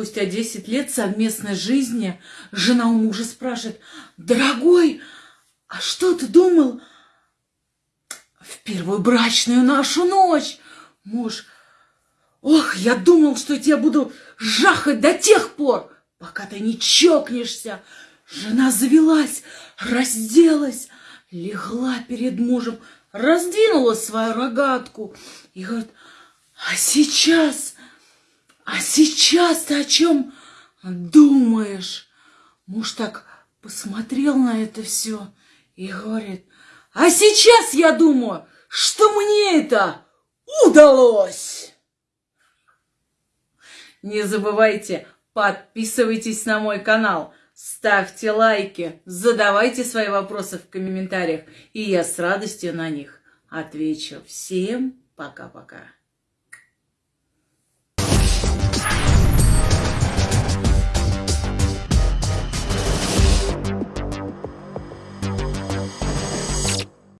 спустя 10 лет совместной жизни жена у мужа спрашивает, дорогой, а что ты думал в первую брачную нашу ночь? Муж, ох, я думал, что я тебя буду жахать до тех пор, пока ты не чокнешься. Жена завелась, разделась, легла перед мужем, раздвинула свою рогатку и говорит, а сейчас, а сейчас ты о чем думаешь? Муж так посмотрел на это все и говорит, а сейчас я думаю, что мне это удалось. Не забывайте, подписывайтесь на мой канал, ставьте лайки, задавайте свои вопросы в комментариях, и я с радостью на них отвечу. Всем пока-пока.